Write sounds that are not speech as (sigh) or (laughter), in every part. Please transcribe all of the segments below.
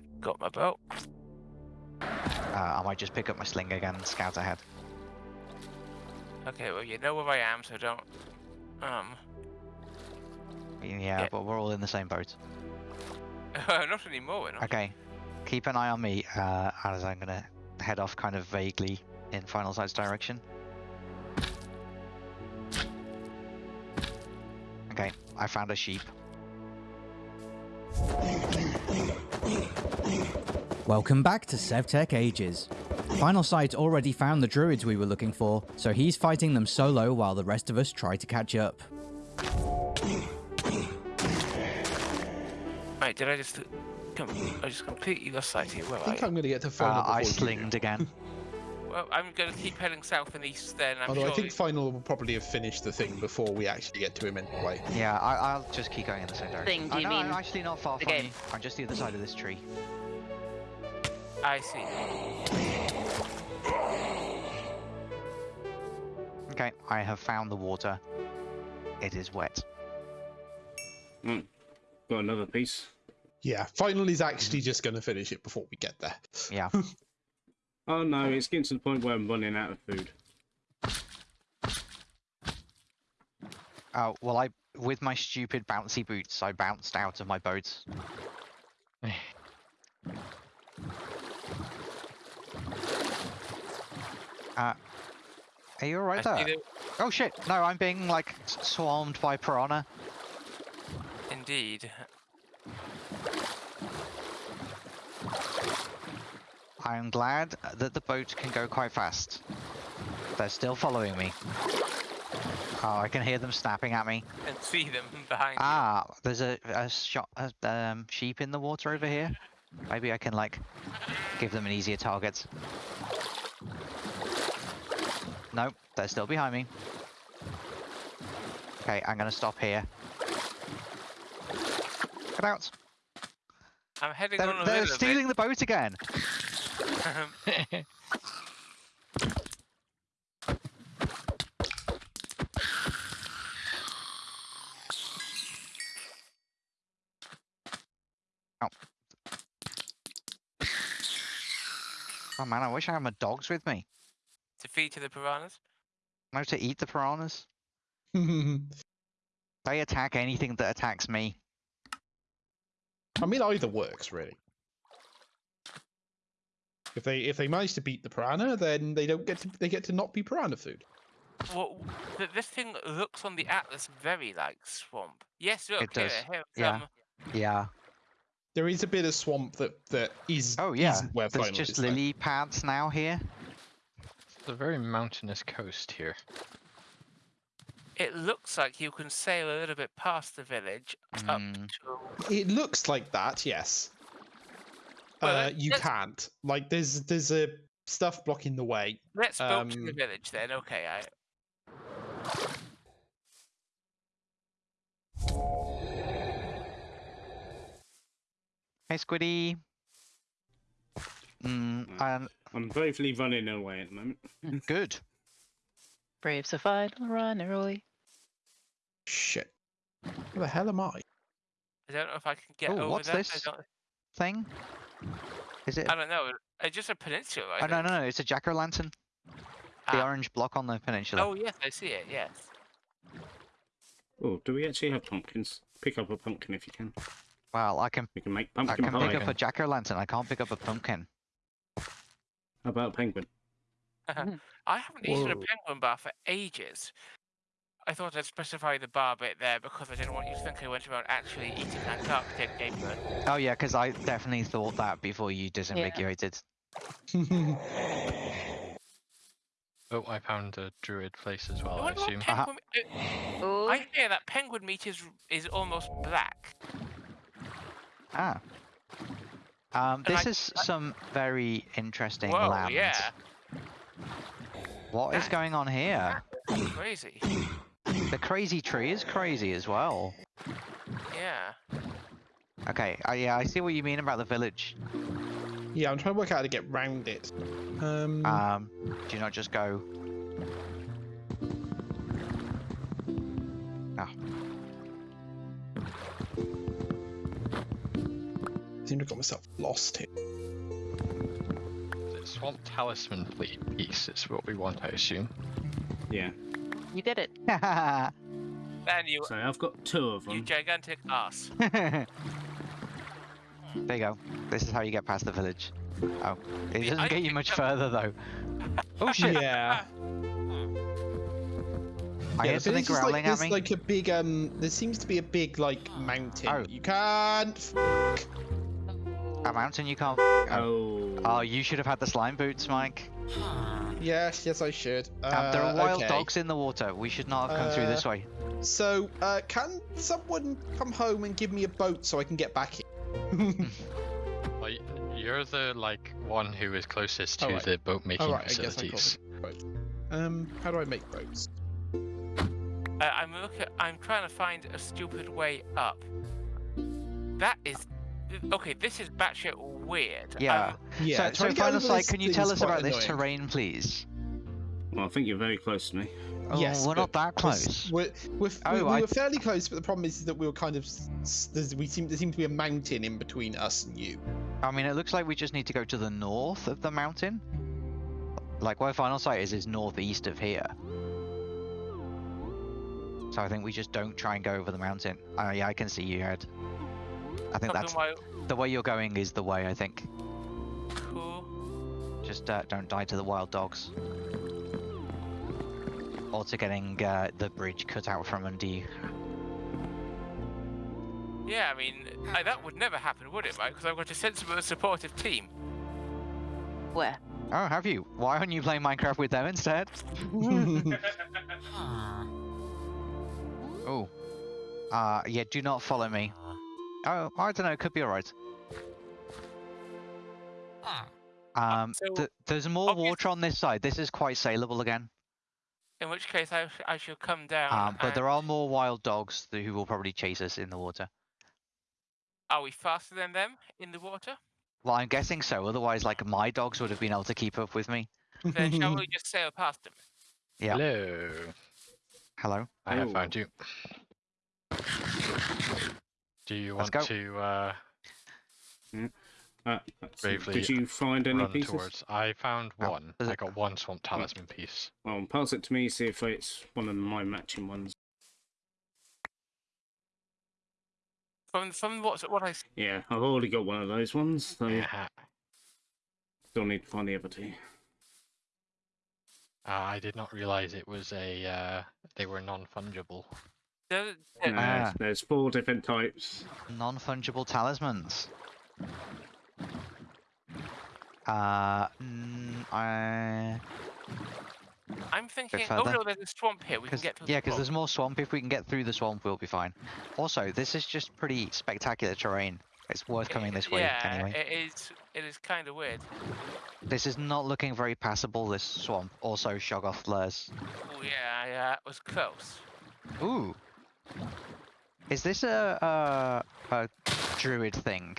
I got my boat. Uh, I might just pick up my sling again and scout ahead. Okay, well you know where I am, so don't. Um, Yeah, Yeah. but we're all in the same boat. (laughs) not anymore. We're not. Okay, keep an eye on me uh, as I'm gonna head off kind of vaguely in Final Sight's direction. Okay, I found a sheep. Welcome back to SevTech Ages. Final Sight already found the druids we were looking for, so he's fighting them solo while the rest of us try to catch up. Wait, did I just? Come, I just completely lost sight here. Where I think you? I'm going to get to final. Uh, I before you do. slinged again. (laughs) Well, I'm going to keep heading south and east. Then I'm Although sure. I think final will probably have finished the thing before we actually get to him anyway. Yeah, I, I'll just keep going in the same direction. Thing, do Oh, you no, I'm actually not far the from game? you. I'm just the other side of this tree. I see. Okay, I have found the water. It is wet. Mm. Got another piece. Yeah, finally is actually just going to finish it before we get there. Yeah. (laughs) Oh no, it's getting to the point where I'm running out of food. Oh, well, I with my stupid bouncy boots, I bounced out of my boat. (sighs) (sighs) (sighs) uh, are you alright there? Oh shit! No, I'm being like swarmed by piranha. Indeed. I'm glad that the boat can go quite fast. They're still following me. Oh, I can hear them snapping at me. And see them behind you. Ah, there's a, a, shot, a um, sheep in the water over here. Maybe I can like give them an easier target. Nope, they're still behind me. Okay, I'm gonna stop here. Get out! I'm heading They're, on a they're stealing the boat again. (laughs) bit. Oh man, I wish I had my dogs with me. To feed to the piranhas. No, to eat the piranhas. (laughs) They attack anything that attacks me. I mean, either works really. If they if they manage to beat the piranha, then they don't get to they get to not be piranha food. Well, th- this thing looks on the atlas very like swamp. Yes, look It here, does, here, yeah. um, Yeah. There is a bit of swamp that that is Oh yeah. isn't where There's just is, though. lily pads now here. It's a very mountainous coast here. It looks like you can sail a little bit past the village up Mm. to. It looks like that, yes. Well, uh, that- you that's- can't. Like there's there's a stuff blocking the way. Let's boat to the Um, village then. Okay, I. Hey Squiddy. Mm, Mm. and I'm bravely running away at the moment. (laughs) good. Brave so fine, run early. Shit. Where the hell am I? I don't know if I can get Oh, over what's that. this? I don't, Thing? Is it? I don't know. It's just a peninsula. I Oh no, think. no, no! It's a jack o' lantern. The Ah. orange block on the peninsula. Oh yes, I see it. Yes. Oh, do we actually have pumpkins? Pick up a pumpkin if you can. Well, I can. We can make pumpkin I pumpkin can pie. pick up a jack o' lantern. I can't pick up a pumpkin. How about penguin? I haven't eaten a penguin bar for ages. I thought I'd specify the bar bit there because I didn't want you to think I went around actually eating Antarctic game food. Oh yeah, because I definitely thought that before you disambiguated. (laughs) Oh, I found a druid place as well, I wonder what assume. Uh-huh. penguin. uh, Oh, I hear that penguin meat is is almost black. Ah. Um, this I- is some very interesting Whoa, land. yeah, What is That- going on here? crazy. The crazy tree is crazy as well. Yeah. Okay, uh, yeah, I see what you mean about the village. Yeah, I'm trying to work out how to get round it. Um, Um, do you not just go? Got myself lost here. The Swamp Talisman fleet piece is what we want, I assume. Yeah. You did it. (laughs) Man, you, So I've got two of them. you them. gigantic ass. (laughs) there you go. This is how you get past the village. Oh, it doesn't I get you much further though. (laughs) Oh shit! Yeah. I yeah, hear the something village growling like, at there's me. like a big um. There seems to be a big like mountain. Oh. You can't. F- A mountain you can't. Oh. Oh. oh, you should have had the slime boots, Mike. yes, yes, I should. Um, there are Uh, wild okay. dogs in the water. We should not have come through this Uh, way. So, uh, can someone come home and give me a boat so I can get back here? (laughs) Well, you're the like one who is closest to Alright. the boat making Alright, I guess I facilities. Right. Um, how do I make boats? Uh, I'm looking. I'm trying to find a stupid way up. That is. Okay, this is batshit weird. Yeah. I'm- Yeah. so, trying so to get final over sight, can you tell us quite about this terrain, please? Well, I think you're very close to me. Oh, Yes, we're not that close. We're, we're, Oh, we, we I- were fairly close, but the problem is that we were kind of s- s- there's, we seem there seemed to be a mountain in between us and you. I mean, it looks like we just need to go to the north of the mountain. Like where final sight is, is northeast of here. So I think we just don't try and go over the mountain. Uh, yeah, I can see you, Ed. I think that's my the way you're going is the way. I think. cool. Just uh, don't die to the wild dogs. Or to getting uh, the bridge cut out from under you. Yeah, I mean, I, that would never happen, would it, Mike? Because I've got a sensible and supportive team. Where? Oh, have you? Why aren't you playing Minecraft with them instead? (laughs) (laughs) Oh. Uh, yeah, do not follow me. Oh, I don't know, it could be alright. Um, so, th- there's more obvious- water on this side. This is quite saleable again. In which case, I, sh- I shall come down. Um, but there are more wild dogs who will probably chase us in the water. Are we faster than them in the water? Well, I'm guessing so. Otherwise, like, my dogs would have been able to keep up with me. Then shall we (laughs) just sail past them? Yeah. Hello. Hello? I have found you. Do you Let's want go. to uh, Uh, Bravely did you find any pieces? towards? I found Oh, one. is I got one swamp talisman piece. Well, pass it to me. See if it's one of my matching ones. From from what I. Yeah, I've already got one of those ones. So Yeah. still need to find the other two. Uh, I did not realize it was a. Uh, they were non-fungible. There- No, Ah. There's four different types. Non fungible talismans. Uh, mm, I. I'm thinking. Oh further. no, there's a swamp here. We can get to. yeah, because there's more swamp. If we can get through the swamp, we'll be fine. Also, this is just pretty spectacular terrain. It's worth coming this way Yeah, anyway. it is. It is kind of weird. This is not looking very passable, this swamp. Also, Shoggoth lures. Oh yeah, yeah, it was close. Ooh. Is this a, a, a druid thing?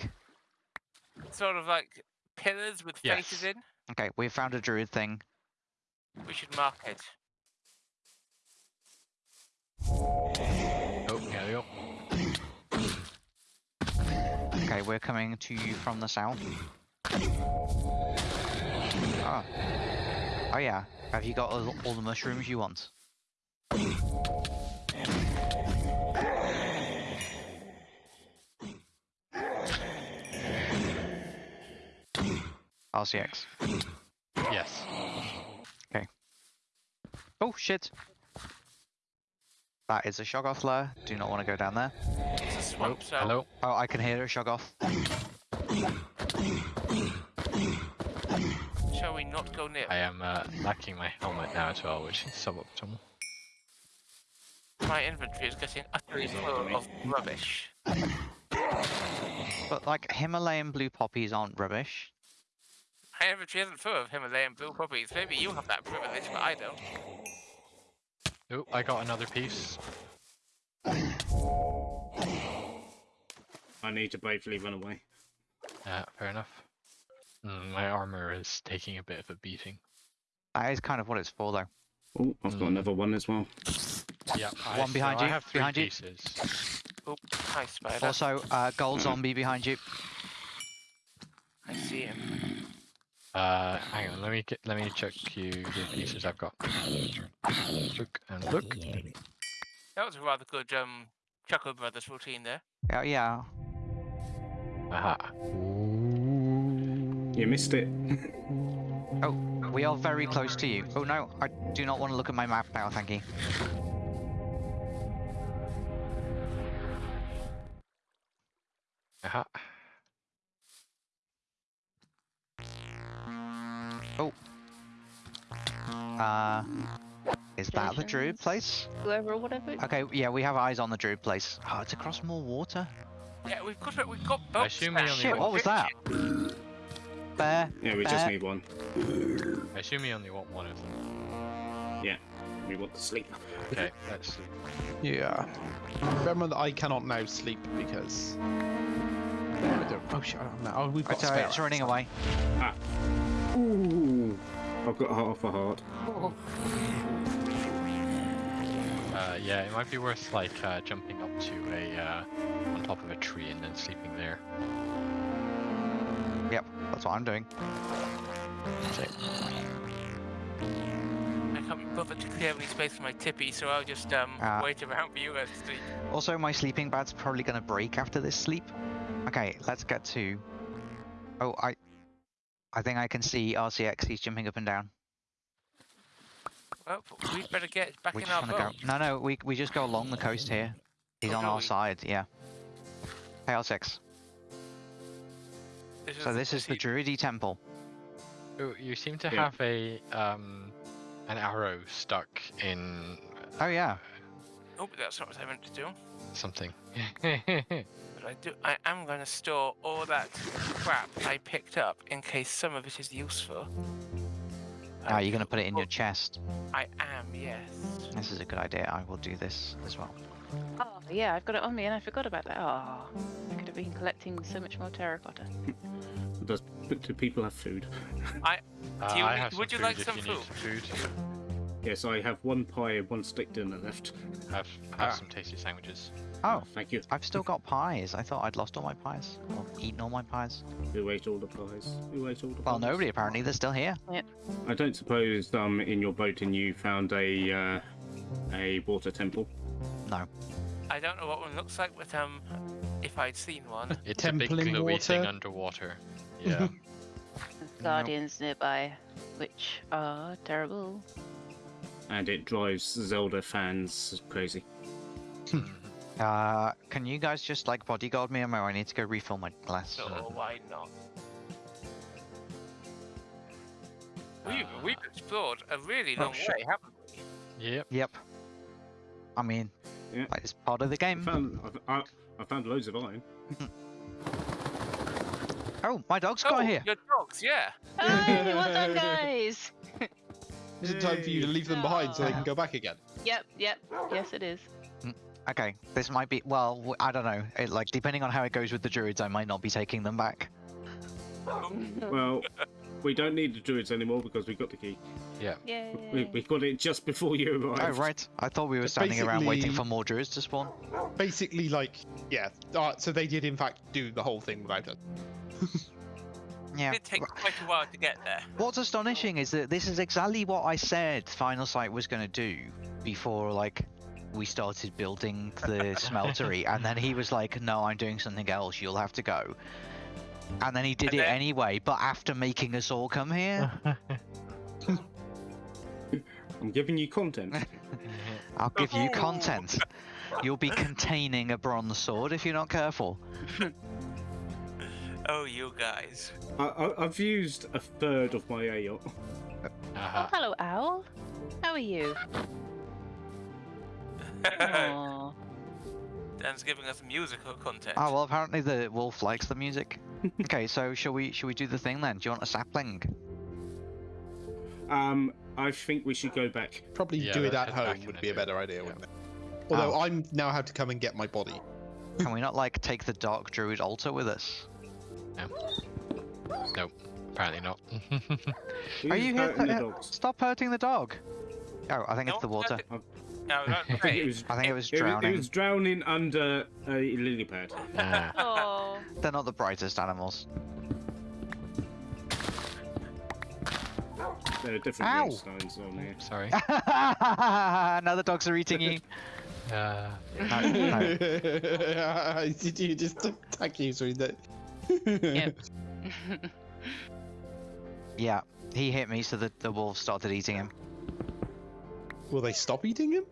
Sort of like pillars with faces Yes. in. Okay, we found a druid thing. We should mark it. Oh, here we go. Okay, we're coming to you from the south. Oh. Oh yeah. Have you got all, all the mushrooms you want? RCX. Yes. Okay. Oh shit! That is a Shoggoth lair. Do not want to go down there. It's a Oh, swamp, hello. Oh, I can hear a Shoggoth. shall we not go near? I am uh, lacking my helmet now as well, which is suboptimal. My inventory is getting utterly full of rubbish. But like Himalayan blue poppies aren't rubbish. My inventory isn't full of Himalayan blue poppies. Maybe you have that privilege, but I don't. Oh, I got another piece. I need to bravely run away. Yeah, fair enough. Mm, my armor is taking a bit of a beating. That is kind of what it's for, though. Oh, I've got Mm. another one as well. Yeah, I, One so behind I have three behind you. pieces. Oop, hi spider. Also, uh, gold (clears throat) zombie behind you. I see him. Uh, hang on. Let me get. Let me check you the pieces I've got. Look and look. That was a rather good um Chuckle Brothers routine there. Yeah, yeah. Aha. You missed it. (laughs) Oh, we are very close to you. Oh no, I do not want to look at my map now, thank you. Aha. Uh, is that the druid place? Whoever or whatever. Okay, yeah, we have eyes on the druid place. Oh, it's across more water. Yeah, we've got we've got I assume we now. only Shit, want- what was that? Bear. Yeah, we just need one. I assume you only want one of them. Yeah, we want to sleep. Okay, let's sleep. Yeah. Remember that I cannot now sleep because. I don't- Oh shit! I don't know. Oh, we've I got tell you, spare it's running away. Ooh, I've got half a heart. Uh, yeah, it might be worth like uh, jumping up to a uh, on top of a tree and then sleeping there. Yep, that's what I'm doing. I can't be bothered to clear any space for my tipi, so I'll just um Ah. wait around for you guys to sleep. Also, my sleeping bag's probably going to break after this sleep. Okay, let's get to. Oh, I. I think I can see RCX. He's jumping up and down. Well, we'd better get back We in just our want to boat. go. No, no, we we just go along the coast here. He's Oh, on do our we? side. Yeah. Hey, RCX. This So this is the Druidy temple. Oh, you seem to Yeah. have a um an arrow stuck in Oh yeah. Oh, but that's not what I meant to do. something. (laughs) But I do. I am going to store all that crap I picked up in case some of it is useful. Ah, Uh, you're going to put it in your oh, chest. I am, yes. This is a good idea. I will do this as well. Oh, yeah, I've got it on me and I forgot about that. Oh, I could have been collecting so much more terracotta. Does do people have food? Uh, Do you I have would some you like food some if you need food. Yes, I have one pie and one steak dinner left. Have have Ah. some tasty sandwiches. Oh, Thank you. I've still got pies. I thought I'd lost all my pies. Or eaten all my pies. Who ate all the pies? Who ate all the Well, pies? nobody apparently. They're still here. I don't suppose um in your boat and you found a uh, a water temple. No. I don't know what one looks like, but um, if I'd seen one, It's a big Temple in glowy thing underwater. Yeah. There's (laughs) guardians nearby, which are terrible. And it drives Zelda fans crazy. Mhm. Uh, can you guys just like bodyguard me, or I need to go refill my glass? so why not? We've, Uh, we've explored a really Oh, long shit. way, haven't we? Yep. Yep. I mean, Yeah. like, it's part of the I game. found I, I, I found loads of iron. Oh, my dog's oh, got here. your dogs, yeah. Hey, well done, guys! (laughs) Is it time for you to leave them behind so they can go back again? Yep, yep, yes it is. Okay, this might be. Well, I don't know. It, like, depending on how it goes with the druids, I might not be taking them back. (laughs) Well, we don't need the druids anymore because we got the key. Yeah, We, we got it just before you arrived. Oh, right. I thought we were So standing around waiting for more druids to spawn. Basically, like, yeah. Uh, so they did in fact do the whole thing without us. (laughs) Yeah. It did take quite a while to get there. What's astonishing is that this is exactly what I said Final Sight was going to do before, like, we started building the (laughs) smeltery, and then he was like, "No, I'm doing something else. You'll have to go." And then he did And it then- anyway, but after making us all come here. (laughs) I'm giving you content. (laughs) I'll give you Oh. content. You'll be containing a bronze sword if you're not careful. Oh, you guys. I, I, I've used a third of my ale. Oh, Uh-huh. hello, Owl. How are you? Aw. (laughs) Dan's giving us musical content. Oh well, apparently the wolf likes the music. (laughs) okay, so shall we? Shall we do the thing then? Do you want a sapling? Um, I think we should go back. Probably Yeah, do it at home would be a better idea, Yeah. wouldn't it? Although Oh. I'm now have to come and get my body. Can we not like take the dark druid altar with us? Apparently not. (laughs) Are you here? hurting the dogs? Stop hurting the dog. Oh, I think No it's the water. hurting- No, not (laughs) I think it was. I think it was drowning. it was drowning under a lily pad. (laughs) Oh, They're not the brightest animals. There are different Ow. millstones on here. Sorry. now the dogs are eating you. Uh, No, no. Did you just attack you through that? Yep. (laughs) Yeah, he hit me, so the, the wolves started eating him. Will they stop eating him?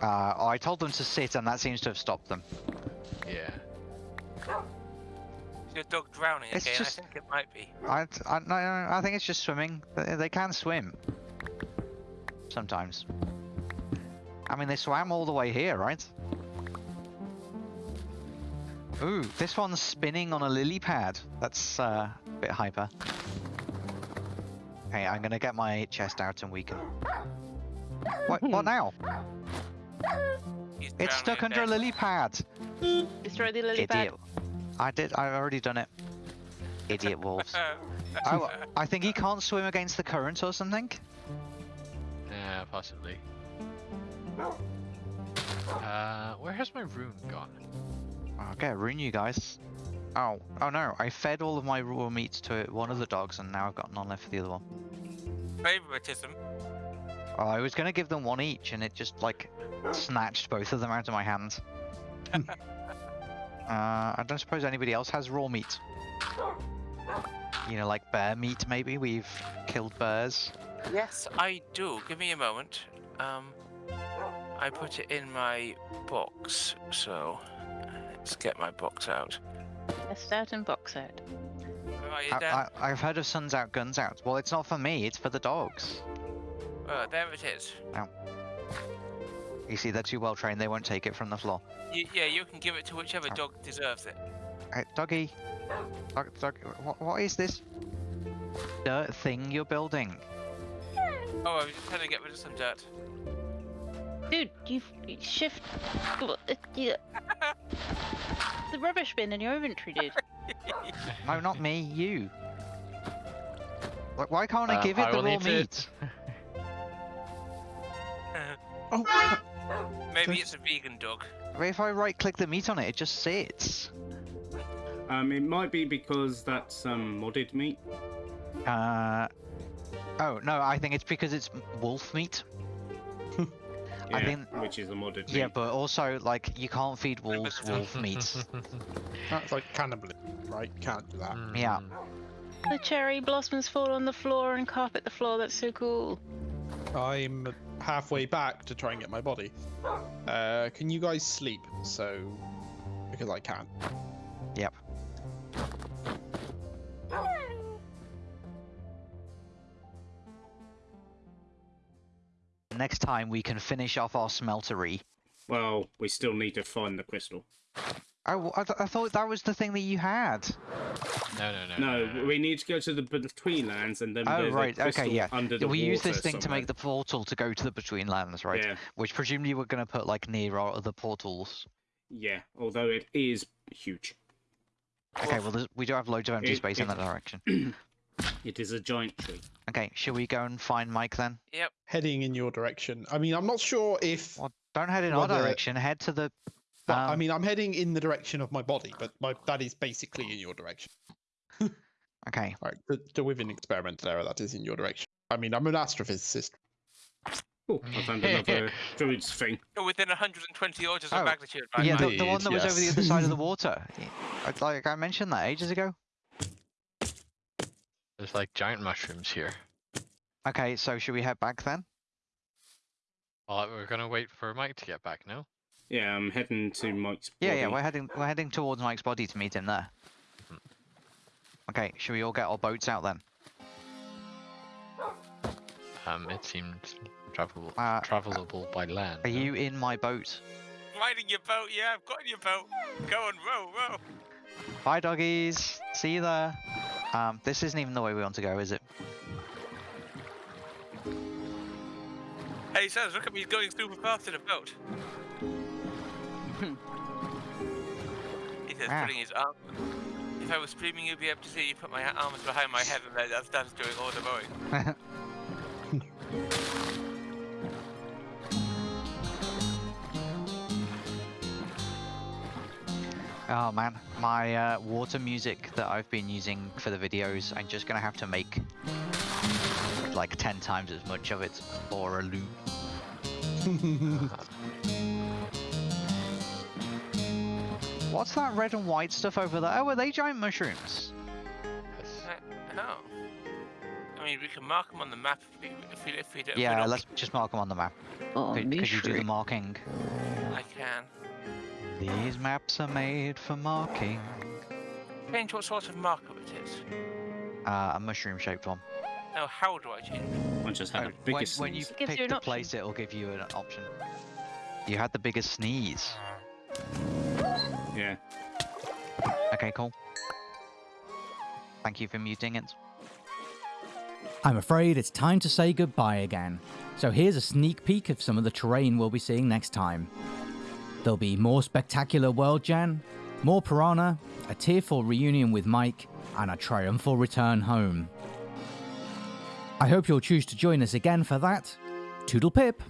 Uh, I told them to sit, and that seems to have stopped them. yeah. Is your dog drowning It's again? just- I think it might be. I, I, no, no, I think it's just swimming. They, they can swim. Sometimes. I mean, they swam all the way here, right? Ooh, this one's spinning on a lily pad. That's uh, a bit hyper. Okay, I'm gonna get my chest out and weaken. What, what now? It's stuck under a lily pad. Destroy the lily pad. I did. I've already done it. Idiot (laughs) wolves. (laughs) Oh, I think he can't swim against the current or something. Yeah, possibly. Uh, where has my rune gone? I'll get a rune, you guys. Oh, oh no! I fed all of my raw meat to one of the dogs, and now I've got none left for the other one. Favoritism. Oh, I was gonna give them one each, and it just like snatched both of them out of my hands. (laughs) uh, I don't suppose anybody else has raw meat. You know, like bear meat, maybe. We've killed bears. Yes, I do. Give me a moment. Um, I put it in my box, so let's get my box out. Test out and box out. Where are you, I, I, I've heard of suns out, guns out. Well, it's not for me. It's for the dogs. Oh, there it is. You see, they're too well trained. They won't take it from the floor. Y- yeah, you can give it to whichever Oh. dog deserves it. Hey, doggy. Dog, dog, what, what is this dirt thing you're building? Oh, I was just trying to get rid of some dirt. Dude, you've you shift uh, yeah. The rubbish bin in your inventory, dude. (laughs) No, not me. You. Like, why can't I Um, give it I the will raw meat? (laughs) Oh, Maybe it's a vegan dog. If I right-click the meat on it, it just sits. Um, it might be because that's um modded meat. Uh. Oh no, I think it's because it's wolf meat. I Yeah, think- which is a modded Yeah, meat. but also like you can't feed wolves (laughs) wolf meat. that's like cannibalism, right? Can't do that. Yeah. Mm, The cherry blossoms fall on the floor and carpet the floor. That's so cool. I'm halfway back to try and get my body. Uh, can you guys sleep? So, because I can. Next time we can finish off our smeltery. Well, we still need to find the crystal. Oh, I, th- I thought that was the thing that you had. No, no, no. No, we need to go to the between lands and then Oh there's right, a crystal okay, yeah. under the we use this water thing to make the portal to go to the Between Lands, right? Yeah, Which presumably we're going to put like near our other portals. yeah. Although it is huge. Okay, well we do have loads of empty It- space in that direction. (clears throat) It is a giant tree. Okay, shall we go and find Mike then? Yep. Heading in your direction. I mean, I'm not sure if. Well, don't head in our Whether- direction. Head to the. Well, I um, mean, I'm heading in the direction of my body, but my that is basically in your direction. (laughs) Okay. Right, the, the Within experimental error that is in your direction. I mean, I'm an astrophysicist. Oh, I found another (laughs) druid's thing. You're within 120 orders Oh, of magnitude. Right yeah, the, the one Indeed, that was over the other side of the water. I- Like I mentioned that ages ago. There's like giant mushrooms here. Okay, so should we head back then? Well, we're gonna wait for Mike to get back, no? Yeah, I'm heading to Mike's Yeah, body. yeah, we're heading we're heading towards Mike's body to meet him there. Okay, should we all get our boats out then? Um, it seemed travelable, Uh, travelable by land. Are no? you in my boat? Riding your boat, yeah, I've got in your boat. Go on, row, row. Bye, doggies. See you there. Um, this isn't even the way we want to go, is it? Hey, Sans, look at me going super fast in a boat. he says, Ah. putting his arm. If I was streaming, you'd be able to see you put my arms behind my head and that's that's doing all the mowing. Oh man, my uh, water music that I've been using for the videos, I'm just gonna have to make like ten times as much of it for a loop. (laughs) What's that red and white stuff over there? Oh, are they giant mushrooms? Yes. Uh, oh. I mean, we can mark them on the map if we if we, if we don't. if we Yeah, don't- let's just mark them on the map. Oh, Could, could you do the marking? I can. These maps are made for marking. Change what sort of marker it is. Uh, a mushroom-shaped one. No, how do I change? it? I just had Oh, the when, biggest. when you sneeze. Gives pick you an the option. place, it'll give you an option. You had the biggest sneeze. Yeah. Okay, cool. Thank you for muting it. I'm afraid it's time to say goodbye again. So here's a sneak peek of some of the terrain we'll be seeing next time. There'll be more spectacular World Gen, more Piranha, a tearful reunion with Mike, and a triumphal return home. I hope you'll choose to join us again for that. Toodle pip!